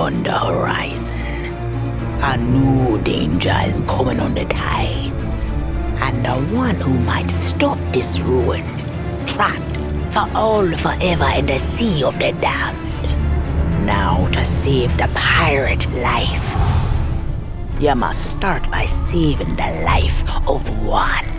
beyond the horizon. A new danger is coming on the tides. And the one who might stop this ruin, trapped for all forever in the sea of the damned. Now to save the pirate life, you must start by saving the life of one.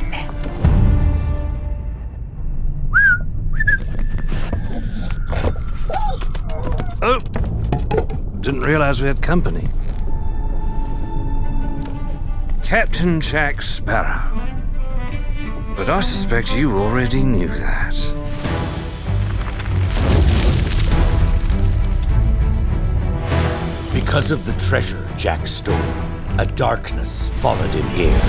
Didn't realize we had company. Captain Jack Sparrow. But I suspect you already knew that. Because of the treasure Jack stole, a darkness followed him here.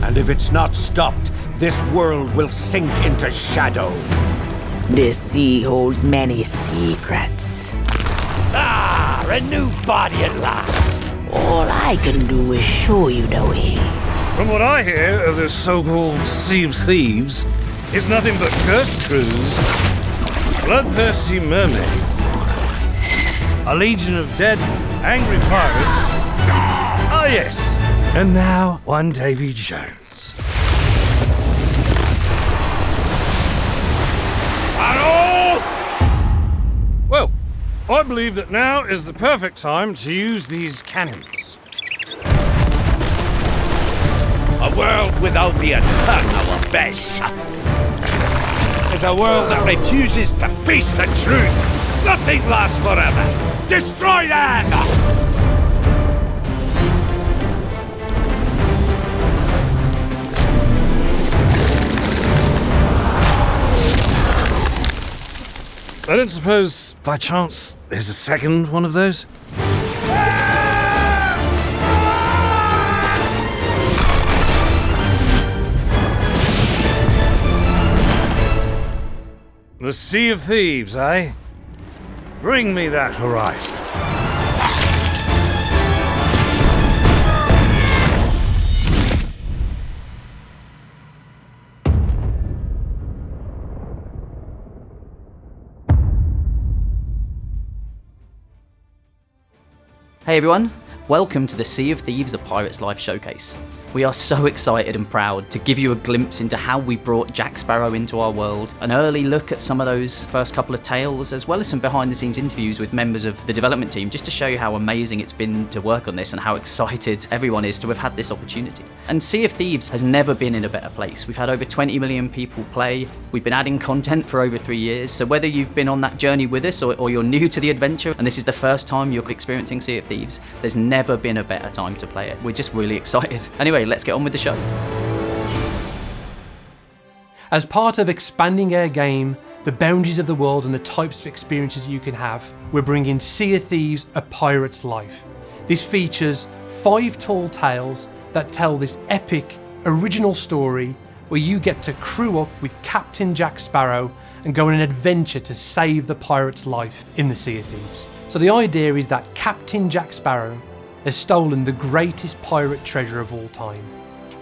And if it's not stopped, this world will sink into shadow. This sea holds many secrets. Ah, a new body at last. All I can do is show you the way. From what I hear of this so-called Sea of Thieves, it's nothing but cursed crews, bloodthirsty mermaids, a legion of dead, angry pirates. Ah, yes. And now, one Davy Jones. I believe that now is the perfect time to use these cannons. A world without the our best. Is a world that refuses to face the truth. Nothing lasts forever. Destroy them! I don't suppose, by chance, there's a second one of those? The Sea of Thieves, eh? Bring me that horizon. Hey everyone, welcome to the Sea of Thieves A Pirate's Life Showcase. We are so excited and proud to give you a glimpse into how we brought Jack Sparrow into our world, an early look at some of those first couple of tales, as well as some behind the scenes interviews with members of the development team, just to show you how amazing it's been to work on this and how excited everyone is to have had this opportunity. And Sea of Thieves has never been in a better place. We've had over 20 million people play, we've been adding content for over three years, so whether you've been on that journey with us or, or you're new to the adventure and this is the first time you're experiencing Sea of Thieves, there's never been a better time to play it. We're just really excited. Anyway, let's get on with the show. As part of expanding our game, the boundaries of the world and the types of experiences you can have, we're bringing Sea of Thieves A Pirate's Life. This features five tall tales that tell this epic, original story where you get to crew up with Captain Jack Sparrow and go on an adventure to save the pirate's life in the Sea of Thieves. So the idea is that Captain Jack Sparrow has stolen the greatest pirate treasure of all time,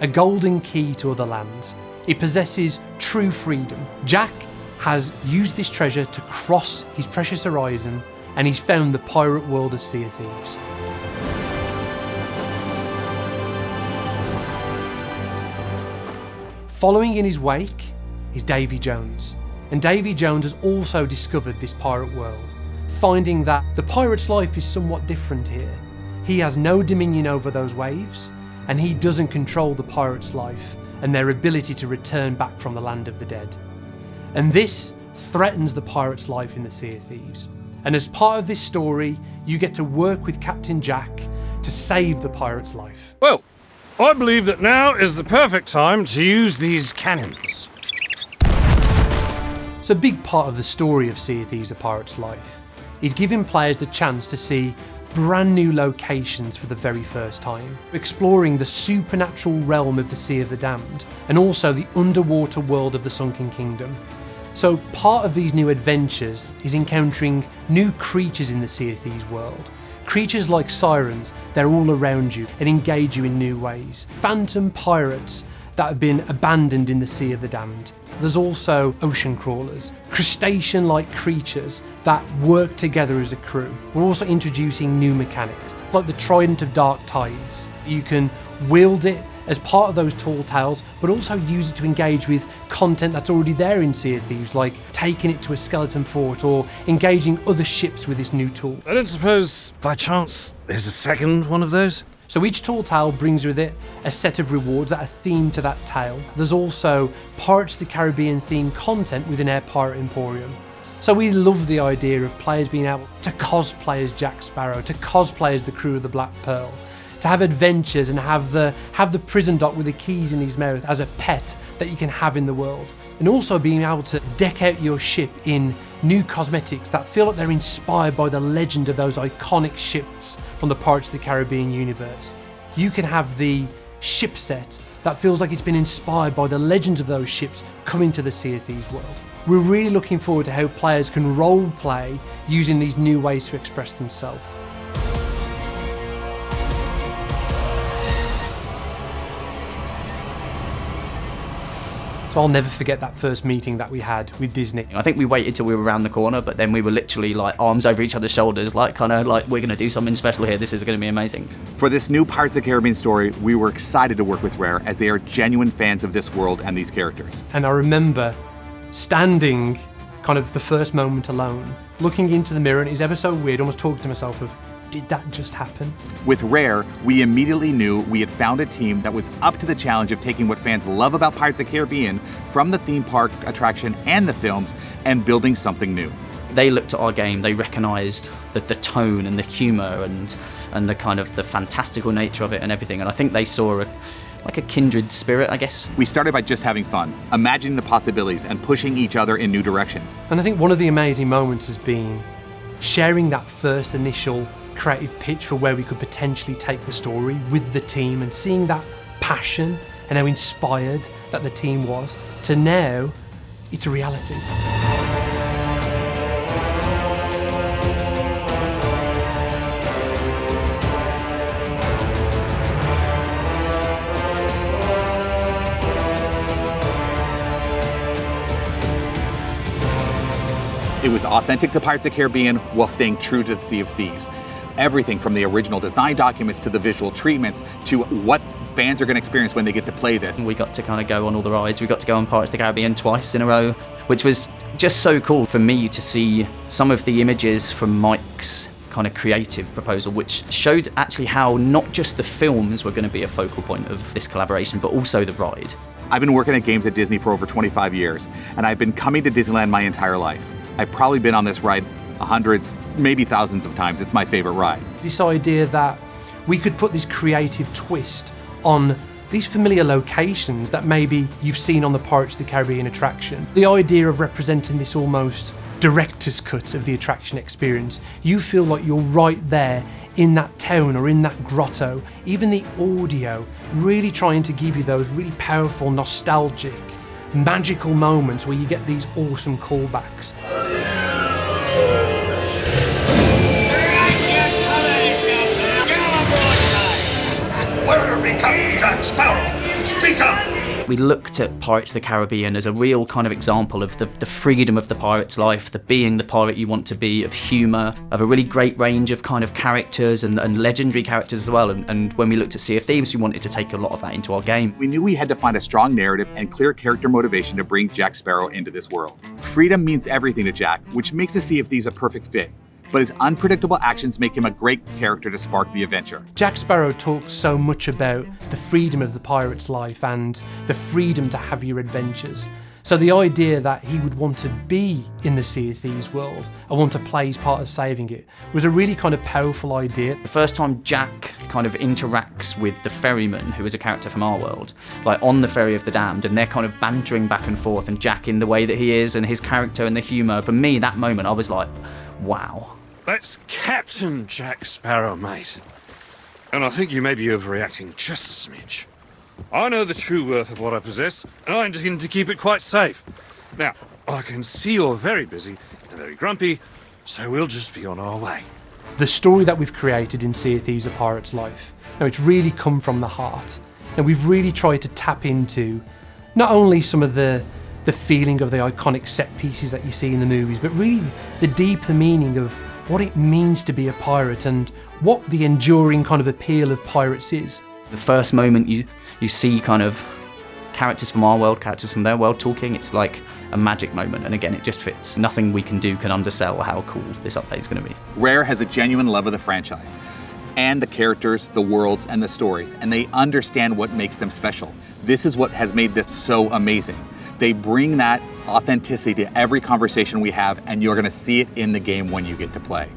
a golden key to other lands. It possesses true freedom. Jack has used this treasure to cross his precious horizon and he's found the pirate world of Sea of Thieves. Following in his wake is Davy Jones, and Davy Jones has also discovered this pirate world, finding that the pirate's life is somewhat different here. He has no dominion over those waves, and he doesn't control the pirate's life and their ability to return back from the land of the dead. And this threatens the pirate's life in the Sea of Thieves. And as part of this story, you get to work with Captain Jack to save the pirate's life. Well, I believe that now is the perfect time to use these cannons. So a big part of the story of Sea of Thieves A Pirate's Life is giving players the chance to see brand new locations for the very first time, exploring the supernatural realm of the Sea of the Damned and also the underwater world of the Sunken Kingdom. So part of these new adventures is encountering new creatures in the Sea of Thieves world. Creatures like sirens, they're all around you and engage you in new ways. Phantom pirates that have been abandoned in the Sea of the Damned. There's also ocean crawlers, crustacean like creatures that work together as a crew. We're also introducing new mechanics, like the Trident of Dark Tides. You can wield it as part of those tall tales, but also use it to engage with content that's already there in Sea of Thieves, like taking it to a skeleton fort or engaging other ships with this new tool. I don't suppose, by chance, there's a second one of those? So each tall tale brings with it a set of rewards that are themed to that tale. There's also Pirates of the Caribbean themed content within our Pirate Emporium. So we love the idea of players being able to cosplay as Jack Sparrow, to cosplay as the crew of the Black Pearl, to have adventures and have the have the prison doc with the keys in his mouth as a pet that you can have in the world. And also being able to deck out your ship in new cosmetics that feel like they're inspired by the legend of those iconic ships from the Pirates of the Caribbean universe. You can have the ship set that feels like it's been inspired by the legends of those ships coming to the Sea of Thieves world. We're really looking forward to how players can role play using these new ways to express themselves. So I'll never forget that first meeting that we had with Disney. I think we waited till we were around the corner, but then we were literally like arms over each other's shoulders, like kind of like we're going to do something special here. This is going to be amazing. For this new Pirates of the Caribbean story, we were excited to work with Rare as they are genuine fans of this world and these characters. And I remember standing kind of the first moment alone, looking into the mirror, and it was ever so weird, almost talking to myself of, did that just happen? With Rare, we immediately knew we had found a team that was up to the challenge of taking what fans love about Pirates of the Caribbean from the theme park attraction and the films and building something new. They looked at our game, they recognised the, the tone and the humour and and the kind of the fantastical nature of it and everything. And I think they saw a, like a kindred spirit, I guess. We started by just having fun, imagining the possibilities and pushing each other in new directions. And I think one of the amazing moments has been sharing that first initial creative pitch for where we could potentially take the story with the team and seeing that passion and how inspired that the team was to now it's a reality. It was authentic to Pirates of the Caribbean while staying true to the Sea of Thieves. Everything from the original design documents to the visual treatments to what fans are going to experience when they get to play this. We got to kind of go on all the rides. We got to go on Pirates of the Caribbean twice in a row, which was just so cool for me to see some of the images from Mike's kind of creative proposal, which showed actually how not just the films were going to be a focal point of this collaboration, but also the ride. I've been working at games at Disney for over 25 years, and I've been coming to Disneyland my entire life. I've probably been on this ride hundreds, maybe thousands of times. It's my favorite ride. This idea that we could put this creative twist on these familiar locations that maybe you've seen on the Pirates of the Caribbean attraction. The idea of representing this almost director's cut of the attraction experience. You feel like you're right there in that town or in that grotto. Even the audio, really trying to give you those really powerful, nostalgic, magical moments where you get these awesome callbacks. Where become Jack Sparrow? Speak up! We looked at Pirates of the Caribbean as a real kind of example of the, the freedom of the pirate's life, the being the pirate you want to be, of humour, of a really great range of kind of characters and, and legendary characters as well. And, and when we looked at Sea of Thieves, we wanted to take a lot of that into our game. We knew we had to find a strong narrative and clear character motivation to bring Jack Sparrow into this world. Freedom means everything to Jack, which makes the Sea of Thieves a perfect fit. But his unpredictable actions make him a great character to spark the adventure. Jack Sparrow talks so much about the freedom of the pirate's life and the freedom to have your adventures. So the idea that he would want to be in the Sea of Thieves world and want to play his part of saving it was a really kind of powerful idea. The first time Jack kind of interacts with the ferryman, who is a character from our world, like on the ferry of the damned, and they're kind of bantering back and forth, and Jack in the way that he is, and his character and the humour. For me, that moment, I was like, wow. That's Captain Jack Sparrow, mate. And I think you may be overreacting just a smidge. I know the true worth of what I possess, and I intend to keep it quite safe. Now, I can see you're very busy and very grumpy, so we'll just be on our way. The story that we've created in Sea of Thieves A Pirate's Life, now it's really come from the heart. And we've really tried to tap into not only some of the the feeling of the iconic set pieces that you see in the movies, but really the deeper meaning of what it means to be a pirate and what the enduring kind of appeal of pirates is. The first moment you you see kind of characters from our world, characters from their world talking, it's like a magic moment. And again, it just fits. Nothing we can do can undersell how cool this update is going to be. Rare has a genuine love of the franchise and the characters, the worlds, and the stories, and they understand what makes them special. This is what has made this so amazing. They bring that authenticity to every conversation we have, and you're going to see it in the game when you get to play.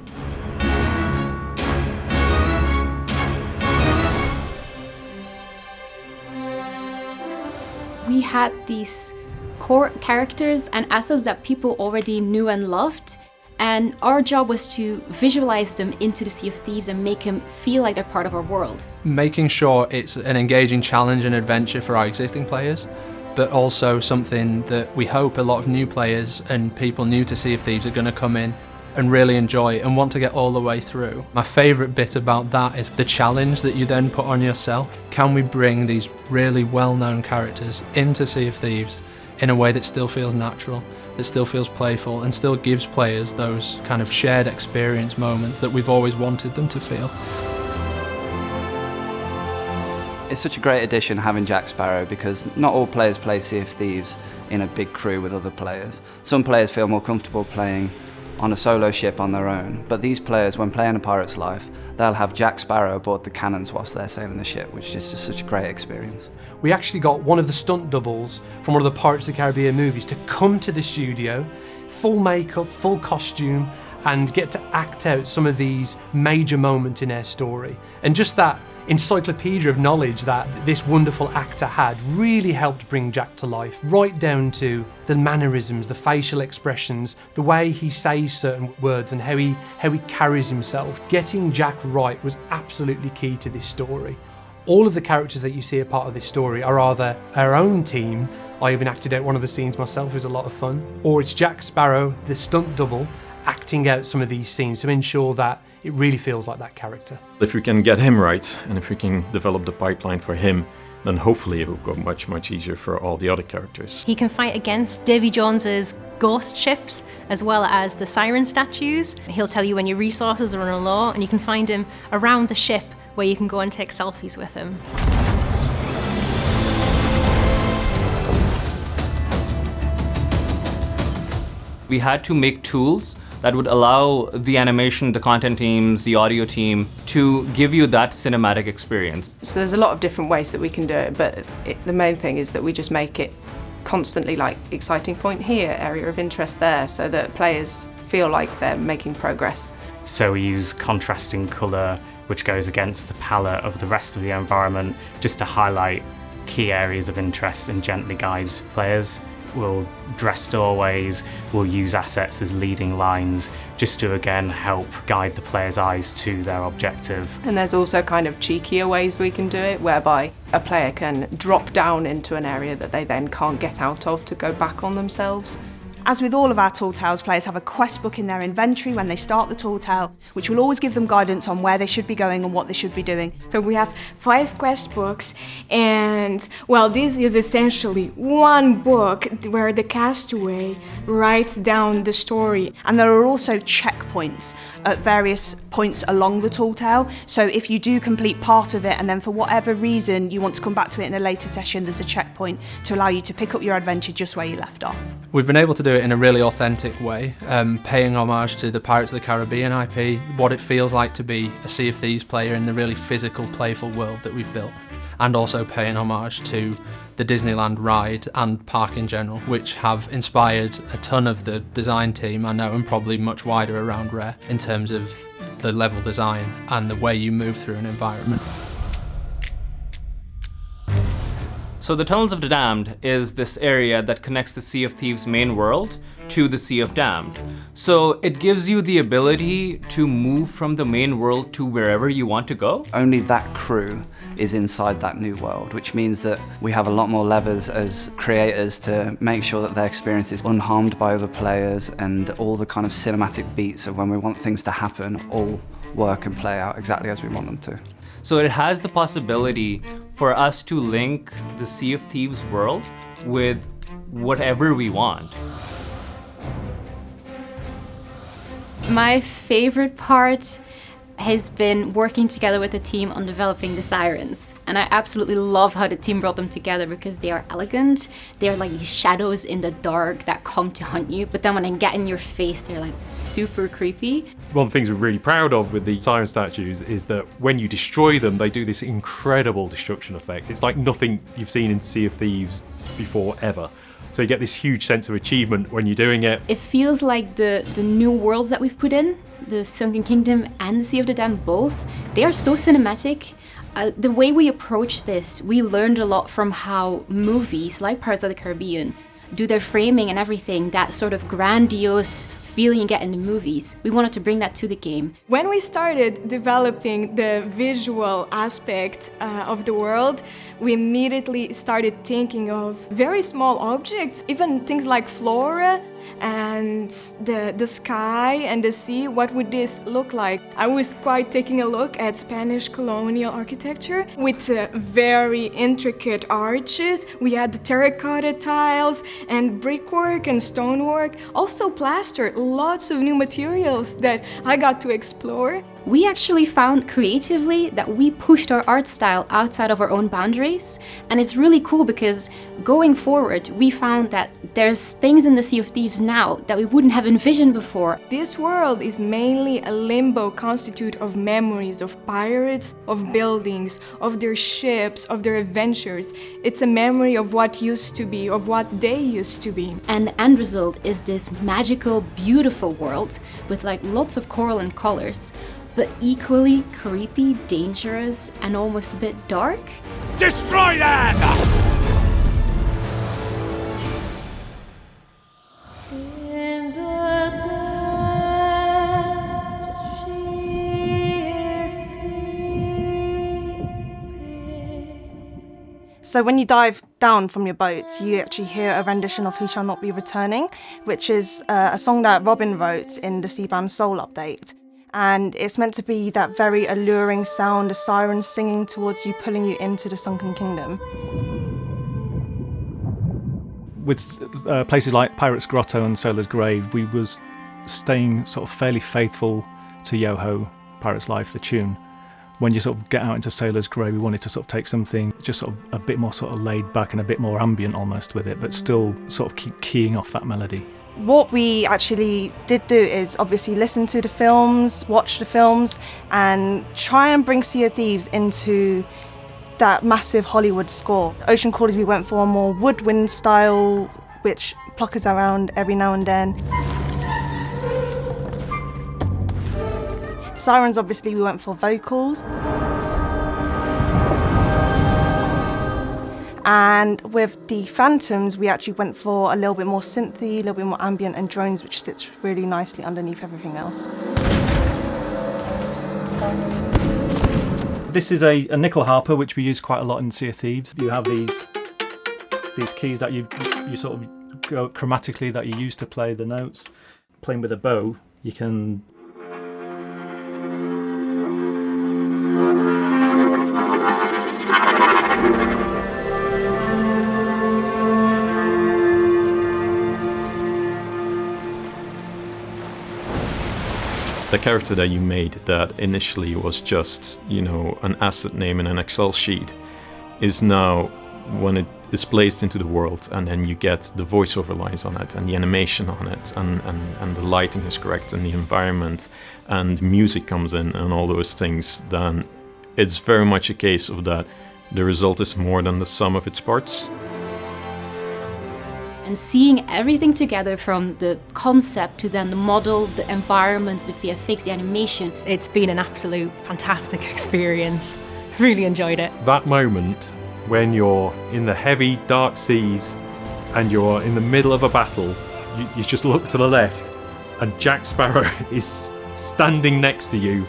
We had these core characters and assets that people already knew and loved, and our job was to visualize them into the Sea of Thieves and make them feel like they're part of our world. Making sure it's an engaging challenge and adventure for our existing players, but also something that we hope a lot of new players and people new to Sea of Thieves are going to come in and really enjoy and want to get all the way through. My favourite bit about that is the challenge that you then put on yourself. Can we bring these really well-known characters into Sea of Thieves in a way that still feels natural, that still feels playful and still gives players those kind of shared experience moments that we've always wanted them to feel. It's such a great addition having Jack Sparrow because not all players play Sea of Thieves in a big crew with other players. Some players feel more comfortable playing on a solo ship on their own, but these players, when playing a pirate's life, they'll have Jack Sparrow aboard the cannons whilst they're sailing the ship, which is just such a great experience. We actually got one of the stunt doubles from one of the Pirates of the Caribbean movies to come to the studio, full makeup, full costume, and get to act out some of these major moments in their story. And just that encyclopedia of knowledge that this wonderful actor had really helped bring Jack to life, right down to the mannerisms, the facial expressions, the way he says certain words and how he, how he carries himself. Getting Jack right was absolutely key to this story. All of the characters that you see a part of this story are either our own team, I even acted out one of the scenes myself, it was a lot of fun, or it's Jack Sparrow, the stunt double, acting out some of these scenes to ensure that it really feels like that character. If we can get him right, and if we can develop the pipeline for him, then hopefully it will go much, much easier for all the other characters. He can fight against Davy Jones's ghost ships, as well as the siren statues. He'll tell you when your resources are on low, and you can find him around the ship where you can go and take selfies with him. We had to make tools that would allow the animation, the content teams, the audio team to give you that cinematic experience. So there's a lot of different ways that we can do it, but it, the main thing is that we just make it constantly like exciting point here, area of interest there, so that players feel like they're making progress. So we use contrasting colour which goes against the palette of the rest of the environment just to highlight key areas of interest and gently guide players. We'll dress doorways, we'll use assets as leading lines just to again help guide the player's eyes to their objective. And there's also kind of cheekier ways we can do it whereby a player can drop down into an area that they then can't get out of to go back on themselves. As with all of our Tall Tales, players have a quest book in their inventory when they start the Tall Tale, which will always give them guidance on where they should be going and what they should be doing. So we have five quest books, and well, this is essentially one book where the castaway writes down the story. And there are also checkpoints at various points along the Tall Tale. So if you do complete part of it and then for whatever reason you want to come back to it in a later session, there's a checkpoint to allow you to pick up your adventure just where you left off. We've been able to do it in a really authentic way, um, paying homage to the Pirates of the Caribbean IP, what it feels like to be a Sea of Thieves player in the really physical, playful world that we've built, and also paying homage to the Disneyland ride and park in general, which have inspired a ton of the design team I know and probably much wider around Rare in terms of the level design and the way you move through an environment. So the Tunnels of the Damned is this area that connects the Sea of Thieves main world to the Sea of Damned. So it gives you the ability to move from the main world to wherever you want to go. Only that crew is inside that new world, which means that we have a lot more levers as creators to make sure that their experience is unharmed by other players and all the kind of cinematic beats of when we want things to happen all work and play out exactly as we want them to. So it has the possibility for us to link the Sea of Thieves world with whatever we want. My favorite part has been working together with the team on developing the sirens. And I absolutely love how the team brought them together because they are elegant. They're like these shadows in the dark that come to hunt you. But then when they get in your face, they're like super creepy. One of the things we're really proud of with the siren statues is that when you destroy them, they do this incredible destruction effect. It's like nothing you've seen in Sea of Thieves before ever. So you get this huge sense of achievement when you're doing it. It feels like the, the new worlds that we've put in, the Sunken Kingdom and the Sea of the Damned both, they are so cinematic. Uh, the way we approach this, we learned a lot from how movies like Pirates of the Caribbean do their framing and everything, that sort of grandiose feeling you get in the movies. We wanted to bring that to the game. When we started developing the visual aspect uh, of the world, we immediately started thinking of very small objects, even things like flora and the, the sky and the sea, what would this look like? I was quite taking a look at Spanish colonial architecture with uh, very intricate arches. We had the terracotta tiles and brickwork and stonework, also plaster, lots of new materials that I got to explore. We actually found creatively that we pushed our art style outside of our own boundaries. And it's really cool because going forward, we found that there's things in the Sea of Thieves now that we wouldn't have envisioned before. This world is mainly a limbo constitute of memories of pirates, of buildings, of their ships, of their adventures. It's a memory of what used to be, of what they used to be. And the end result is this magical, beautiful world with like lots of coral and colors but equally creepy, dangerous, and almost a bit dark. Destroy that! So when you dive down from your boat, you actually hear a rendition of He Shall Not Be Returning, which is uh, a song that Robin wrote in the Seabound Soul update. And it's meant to be that very alluring sound, a siren singing towards you, pulling you into the sunken kingdom. With uh, places like Pirate's Grotto and Sailor's Grave, we was staying sort of fairly faithful to Yoho, Pirate's Life, the tune when you sort of get out into Sailor's Grave, we wanted to sort of take something just sort of a bit more sort of laid back and a bit more ambient almost with it, but still sort of keep keying off that melody. What we actually did do is obviously listen to the films, watch the films, and try and bring Sea of Thieves into that massive Hollywood score. Ocean Crawlers, we went for a more woodwind style, which pluckers around every now and then. Sirens, obviously, we went for vocals. And with the Phantoms, we actually went for a little bit more synthy, a little bit more ambient, and drones, which sits really nicely underneath everything else. This is a, a nyckelharpa, which we use quite a lot in Sea of Thieves. You have these these keys that you you sort of go chromatically that you use to play the notes. Playing with a bow, you can character that you made that initially was just, you know, an asset name in an Excel sheet is now when it is placed into the world and then you get the voiceover lines on it and the animation on it and, and, and the lighting is correct and the environment and music comes in and all those things, then it's very much a case of that the result is more than the sum of its parts and seeing everything together from the concept to then the model, the environments, the VFX, the animation. It's been an absolute fantastic experience. Really enjoyed it. That moment when you're in the heavy, dark seas and you're in the middle of a battle, you, you just look to the left, and Jack Sparrow is standing next to you,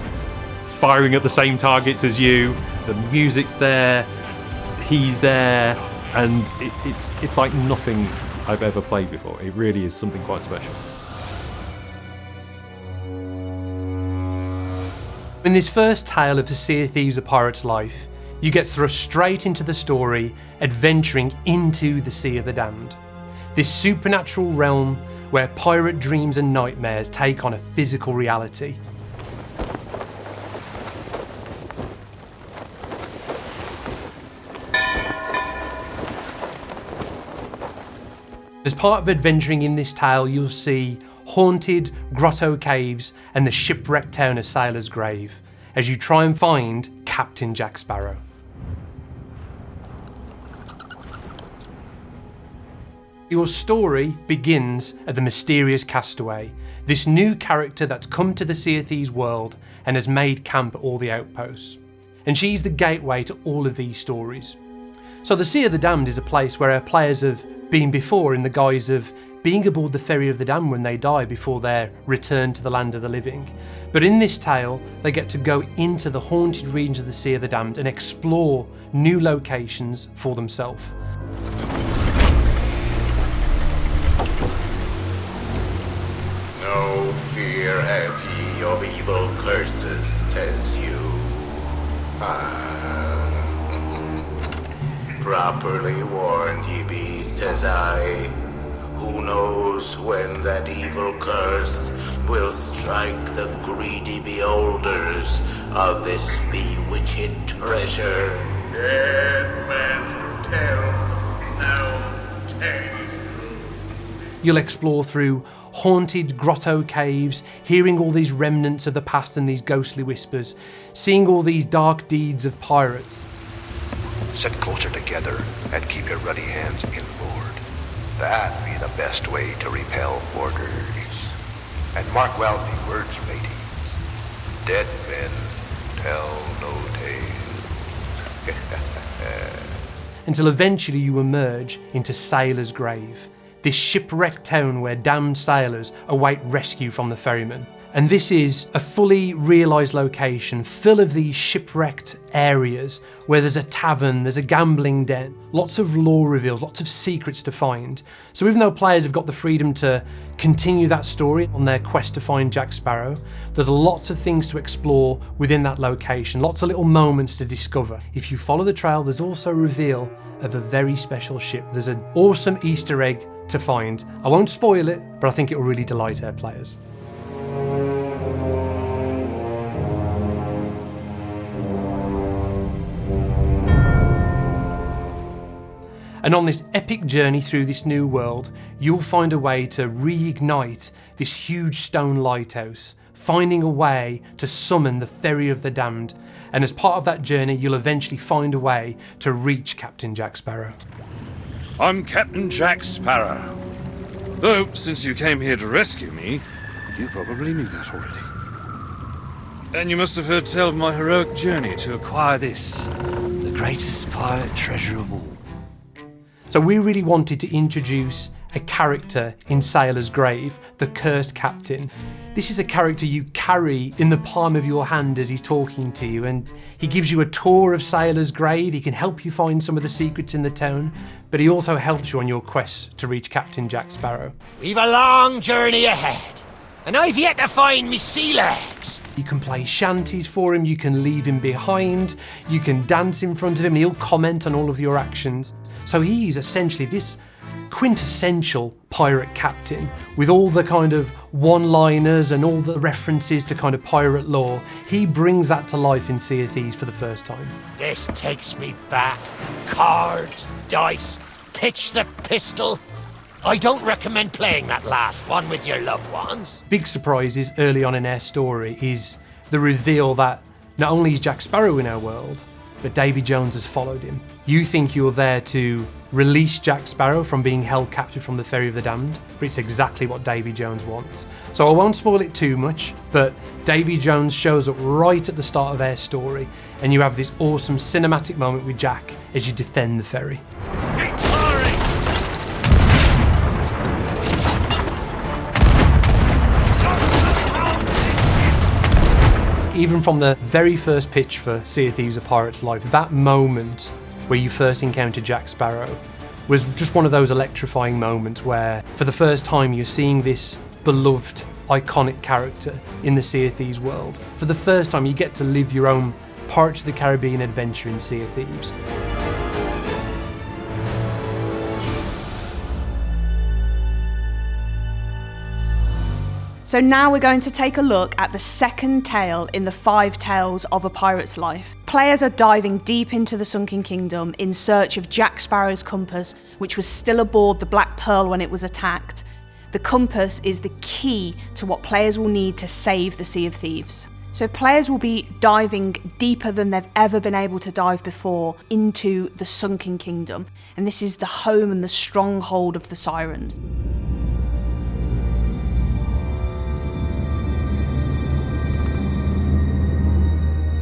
firing at the same targets as you. The music's there, he's there, and it, it's it's like nothing I've ever played before. It really is something quite special. In this first tale of the Sea of Thieves A Pirate's Life, you get thrust straight into the story, adventuring into the Sea of the Damned. This supernatural realm where pirate dreams and nightmares take on a physical reality. As part of adventuring in this tale, you'll see haunted grotto caves and the shipwrecked town of Sailor's Grave as you try and find Captain Jack Sparrow. Your story begins at the mysterious castaway, this new character that's come to the Sea of Thieves world and has made camp at all the outposts. And she's the gateway to all of these stories. So the Sea of the Damned is a place where our players have been before in the guise of being aboard the Ferry of the Damned when they die before their return to the land of the living. But in this tale, they get to go into the haunted regions of the Sea of the Damned and explore new locations for themselves. No fear have ye of evil curses, says you. Ah. Properly warned ye be, says I. Who knows when that evil curse will strike the greedy beholders of this bewitched treasure? Dead men tell no tale. You'll explore through haunted grotto caves, hearing all these remnants of the past and these ghostly whispers, seeing all these dark deeds of pirates. Sit closer together and keep your ruddy hands inboard. That be the best way to repel boarders. And mark well the words, mateys. Dead men tell no tales. until eventually you emerge into Sailor's Grave, this shipwrecked town where damned sailors await rescue from the ferryman. And this is a fully realised location full of these shipwrecked areas where there's a tavern, there's a gambling den, lots of lore reveals, lots of secrets to find. So even though players have got the freedom to continue that story on their quest to find Jack Sparrow, there's lots of things to explore within that location, lots of little moments to discover. If you follow the trail, there's also a reveal of a very special ship. There's an awesome Easter egg to find. I won't spoil it, but I think it will really delight our players. And on this epic journey through this new world, you'll find a way to reignite this huge stone lighthouse, finding a way to summon the Ferry of the Damned. And as part of that journey, you'll eventually find a way to reach Captain Jack Sparrow. I'm Captain Jack Sparrow. Though, since you came here to rescue me, you probably knew that already. And you must have heard tell of my heroic journey to acquire this, the greatest pirate treasure of all. So we really wanted to introduce a character in Sailor's Grave, the Cursed Captain. This is a character you carry in the palm of your hand as he's talking to you, and he gives you a tour of Sailor's Grave. He can help you find some of the secrets in the town, but he also helps you on your quest to reach Captain Jack Sparrow. We've a long journey ahead, and I've yet to find me sea legs. You can play shanties for him, you can leave him behind, you can dance in front of him, and he'll comment on all of your actions. So he's essentially this quintessential pirate captain with all the kind of one-liners and all the references to kind of pirate lore. He brings that to life in Sea of Thieves for the first time. This takes me back. Cards, dice, pitch the pistol. I don't recommend playing that last one with your loved ones. Big surprises early on in our story is the reveal that not only is Jack Sparrow in our world, but Davy Jones has followed him. You think you're there to release Jack Sparrow from being held captive from the Ferry of the Damned, but it's exactly what Davy Jones wants. So I won't spoil it too much, but Davy Jones shows up right at the start of their story, and you have this awesome cinematic moment with Jack as you defend the ferry. Even from the very first pitch for Sea of Thieves A Pirate's Life, that moment where you first encounter Jack Sparrow was just one of those electrifying moments where, for the first time, you're seeing this beloved, iconic character in the Sea of Thieves world. For the first time, you get to live your own Pirates of the Caribbean adventure in Sea of Thieves. So now we're going to take a look at the second tale in the five tales of a pirate's life. Players are diving deep into the Sunken Kingdom in search of Jack Sparrow's compass, which was still aboard the Black Pearl when it was attacked. The compass is the key to what players will need to save the Sea of Thieves. So players will be diving deeper than they've ever been able to dive before into the Sunken Kingdom, and this is the home and the stronghold of the Sirens.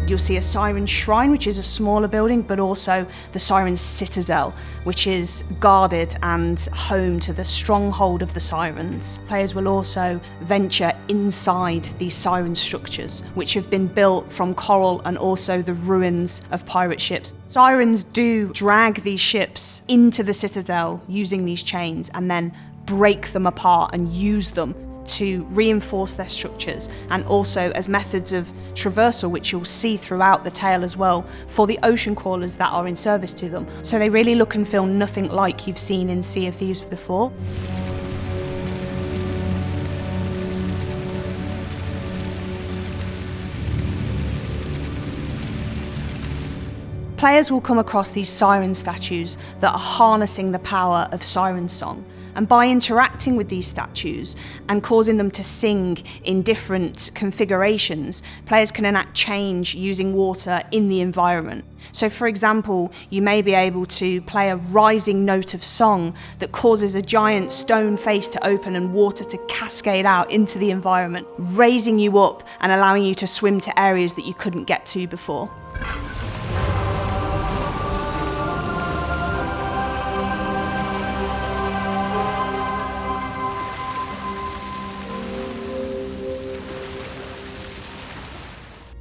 You'll see a Siren Shrine, which is a smaller building, but also the Siren Citadel, which is guarded and home to the stronghold of the Sirens. Players will also venture inside these Siren structures, which have been built from coral and also the ruins of pirate ships. Sirens do drag these ships into the Citadel using these chains and then break them apart and use them to reinforce their structures and also as methods of traversal, which you'll see throughout the tale as well, for the ocean crawlers that are in service to them. So they really look and feel nothing like you've seen in Sea of Thieves before. Players will come across these siren statues that are harnessing the power of siren song. And by interacting with these statues and causing them to sing in different configurations, players can enact change using water in the environment. So, for example, you may be able to play a rising note of song that causes a giant stone face to open and water to cascade out into the environment, raising you up and allowing you to swim to areas that you couldn't get to before.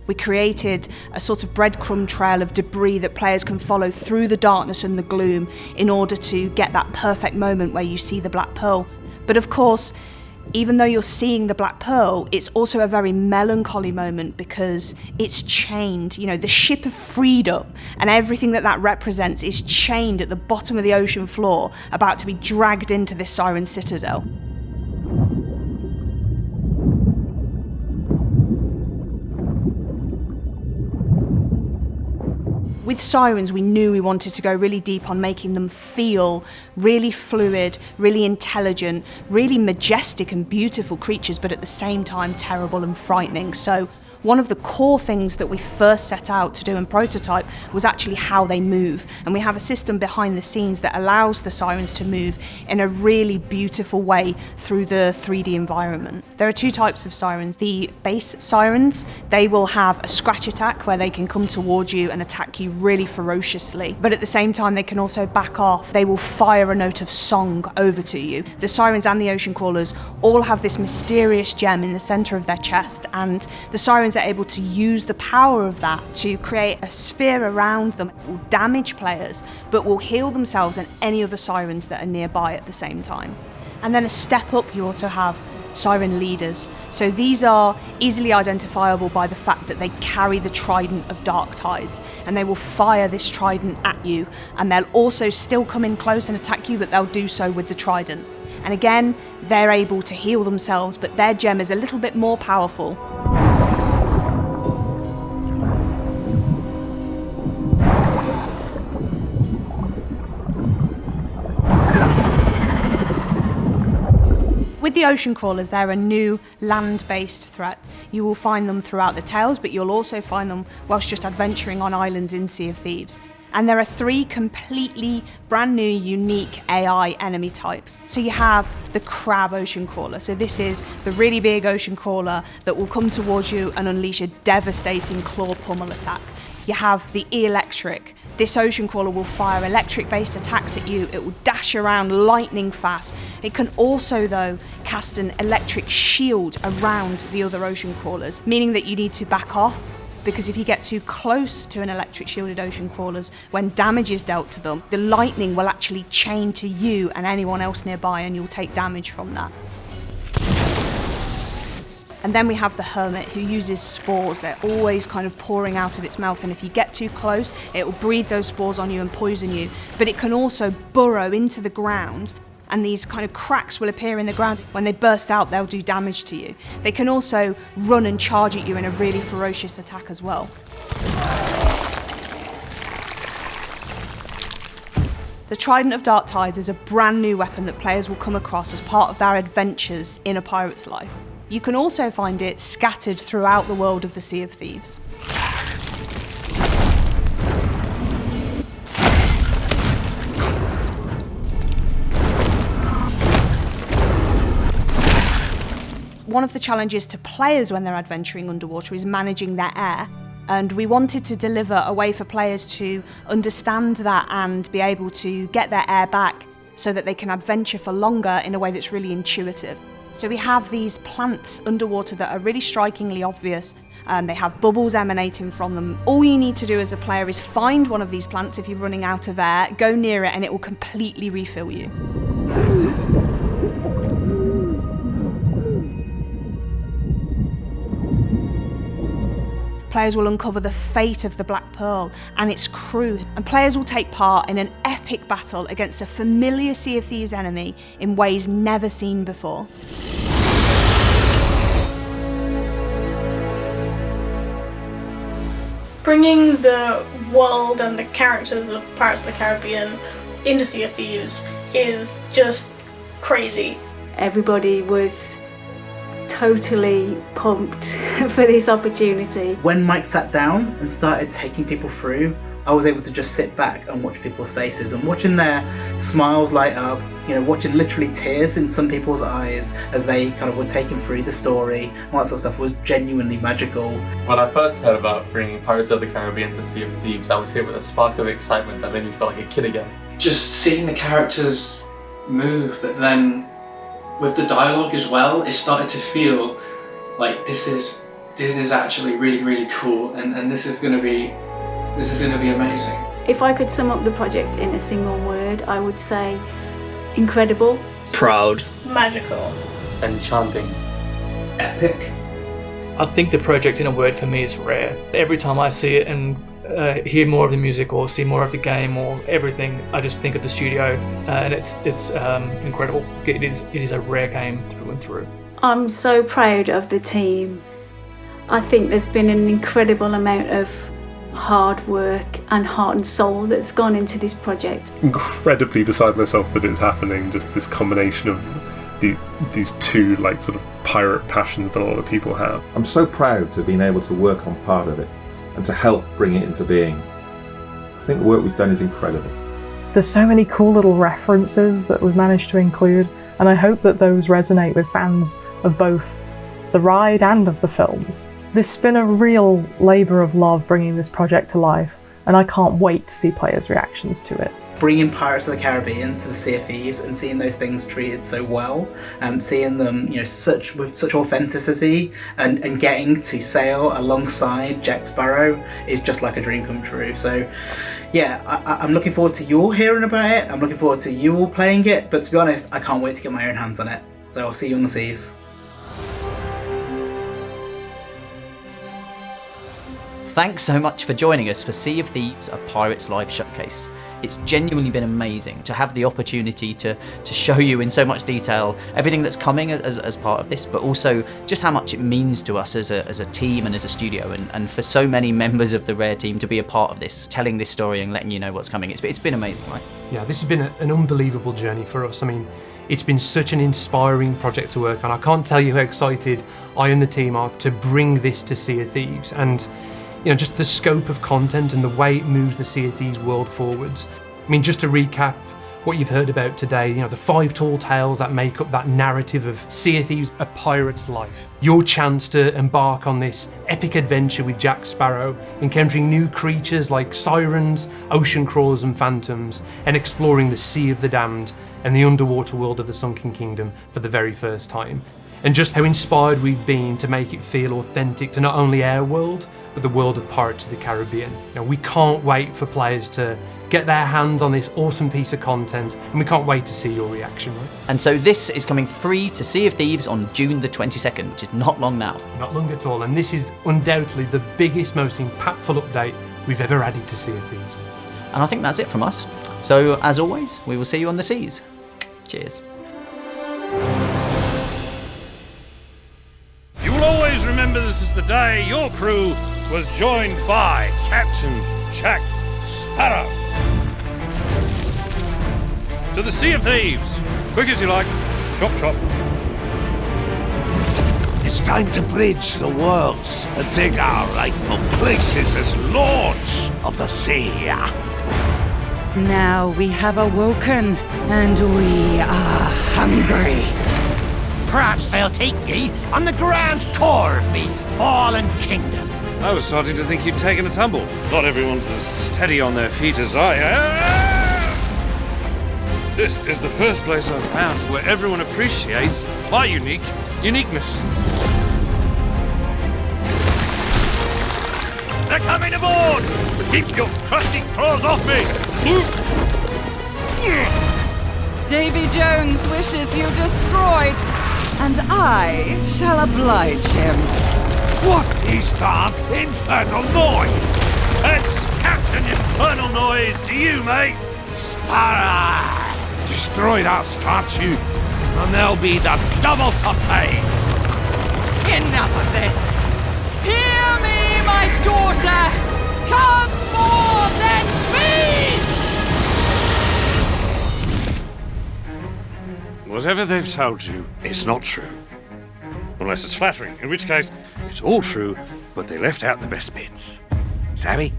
We created a sort of breadcrumb trail of debris that players can follow through the darkness and the gloom in order to get that perfect moment where you see the Black Pearl. But of course, even though you're seeing the Black Pearl, it's also a very melancholy moment because it's chained. You know, the ship of freedom and everything that that represents is chained at the bottom of the ocean floor, about to be dragged into this Siren Citadel. With Sirens, we knew we wanted to go really deep on making them feel really fluid, really intelligent, really majestic and beautiful creatures, but at the same time terrible and frightening. So one of the core things that we first set out to do in prototype was actually how they move. And we have a system behind the scenes that allows the sirens to move in a really beautiful way through the 3D environment. There are two types of sirens. The base sirens, they will have a scratch attack where they can come towards you and attack you really ferociously. But at the same time, they can also back off. They will fire a note of song over to you. The sirens and the ocean crawlers all have this mysterious gem in the center of their chest and the sirens are able to use the power of that to create a sphere around them that will damage players but will heal themselves and any other sirens that are nearby at the same time. And then a step up, you also have siren leaders. So these are easily identifiable by the fact that they carry the trident of dark tides and they will fire this trident at you and they'll also still come in close and attack you but they'll do so with the trident. And again, they're able to heal themselves but their gem is a little bit more powerful. With the ocean crawlers, they're a new land-based threat. You will find them throughout the tales, but you'll also find them whilst just adventuring on islands in Sea of Thieves. And there are three completely brand new, unique AI enemy types. So you have the crab ocean crawler. So this is the really big ocean crawler that will come towards you and unleash a devastating claw pummel attack. You have the electric. This ocean crawler will fire electric based attacks at you. It will dash around lightning fast. It can also, though, cast an electric shield around the other ocean crawlers, meaning that you need to back off because if you get too close to an electric shielded ocean crawlers, when damage is dealt to them, the lightning will actually chain to you and anyone else nearby, and you'll take damage from that. And then we have the hermit who uses spores. They're always kind of pouring out of its mouth, and if you get too close, it will breathe those spores on you and poison you. But it can also burrow into the ground and these kind of cracks will appear in the ground. When they burst out, they'll do damage to you. They can also run and charge at you in a really ferocious attack as well. The Trident of Dark Tides is a brand new weapon that players will come across as part of their adventures in a pirate's life. You can also find it scattered throughout the world of the Sea of Thieves. One of the challenges to players when they're adventuring underwater is managing their air. And we wanted to deliver a way for players to understand that and be able to get their air back so that they can adventure for longer in a way that's really intuitive. So we have these plants underwater that are really strikingly obvious. Um, they have bubbles emanating from them. All you need to do as a player is find one of these plants if you're running out of air, go near it, and it will completely refill you. Players will uncover the fate of the Black Pearl and its crew, and players will take part in an epic battle against a familiar Sea of Thieves enemy in ways never seen before. Bringing the world and the characters of Pirates of the Caribbean into Sea of Thieves is just crazy. Everybody was totally pumped for this opportunity. When Mike sat down and started taking people through, I was able to just sit back and watch people's faces and watching their smiles light up, you know, watching literally tears in some people's eyes as they kind of were taken through the story and all that sort of stuff was genuinely magical. When I first heard about bringing Pirates of the Caribbean to Sea of Thieves, I was hit with a spark of excitement that made me feel like a kid again. Just seeing the characters move, but then with the dialogue as well, it started to feel like this is this is actually really really cool, and and this is gonna be this is gonna be amazing. If I could sum up the project in a single word, I would say incredible, proud, magical, enchanting, epic. I think the project in a word for me is rare. Every time I see it and uh, hear more of the music or see more of the game or everything, I just think of the studio, uh, and it's it's um, incredible. It is it is a rare game through and through. I'm so proud of the team. I think there's been an incredible amount of hard work and heart and soul that's gone into this project. Incredibly beside myself that it's happening. Just this combination of the, these two like sort of pirate passions that a lot of people have. I'm so proud to have been able to work on part of it and to help bring it into being. I think the work we've done is incredible. There's so many cool little references that we've managed to include, and I hope that those resonate with fans of both the ride and of the films. This has been a real labour of love bringing this project to life, and I can't wait to see players' reactions to it bringing Pirates of the Caribbean to the Sea of Thieves and seeing those things treated so well, and um, seeing them, you know, such with such authenticity, and, and getting to sail alongside Jack Sparrow is just like a dream come true. So, yeah, I, I'm looking forward to you all hearing about it. I'm looking forward to you all playing it. But to be honest, I can't wait to get my own hands on it. So I'll see you on the seas. Thanks so much for joining us for Sea of Thieves, a Pirate's Life showcase. It's genuinely been amazing to have the opportunity to, to show you in so much detail everything that's coming as, as part of this, but also just how much it means to us as a, as a team and as a studio, and, and for so many members of the Rare team to be a part of this, telling this story and letting you know what's coming. It's, it's been amazing, right? Yeah, this has been a, an unbelievable journey for us. I mean, it's been such an inspiring project to work on. I can't tell you how excited I and the team are to bring this to Sea of Thieves. And you know, just the scope of content and the way it moves the Sea of Thieves world forwards. I mean, just to recap, what you've heard about today, you know, the five tall tales that make up that narrative of Sea of Thieves, a pirate's life. Your chance to embark on this epic adventure with Jack Sparrow, encountering new creatures like sirens, ocean crawlers, and phantoms, and exploring the Sea of the Damned and the underwater world of the Sunken Kingdom for the very first time. And just how inspired we've been to make it feel authentic to not only our world, the world of Pirates of the Caribbean. Now, we can't wait for players to get their hands on this awesome piece of content, and we can't wait to see your reaction, right? And so this is coming free to Sea of Thieves on June the 22nd, which is not long now. Not long at all, and this is undoubtedly the biggest, most impactful update we've ever added to Sea of Thieves. And I think that's it from us. So, as always, we will see you on the seas. Cheers. You will always remember this is the day your crew was joined by Captain Jack Sparrow. To the Sea of Thieves. Quick as you like. Chop chop. It's time to bridge the worlds and take our rightful places as lords of the sea. Now we have awoken, and we are hungry. Perhaps they'll take me on the grand tour of me fallen kingdom. I was starting to think you'd taken a tumble. Not everyone's as steady on their feet as I am. This is the first place I've found where everyone appreciates my unique uniqueness. They're coming aboard! Keep your crusty claws off me! Davy Jones wishes you destroyed, and I shall oblige him. What is that infernal noise? It's Captain Infernal Noise to you, mate! Sparrow! Destroy that statue, and there'll be the double to pay! Enough of this! Hear me, my daughter! Come more than beast! Whatever they've told you, it's not true. Unless it's flattering, in which case, it's all true, but they left out the best bits. Savvy?